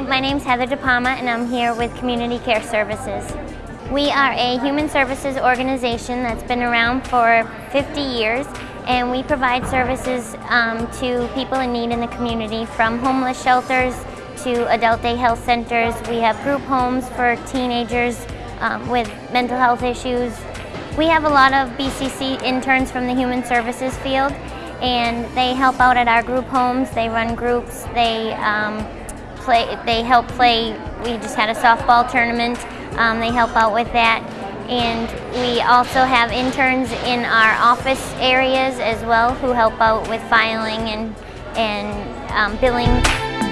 name's Heather DePalma and I'm here with Community Care Services. We are a human services organization that's been around for 50 years and we provide services um, to people in need in the community from homeless shelters to adult day health centers. We have group homes for teenagers um, with mental health issues. We have a lot of BCC interns from the human services field and they help out at our group homes. They run groups. They um, play. They help play. We just had a softball tournament. Um, they help out with that, and we also have interns in our office areas as well who help out with filing and and um, billing.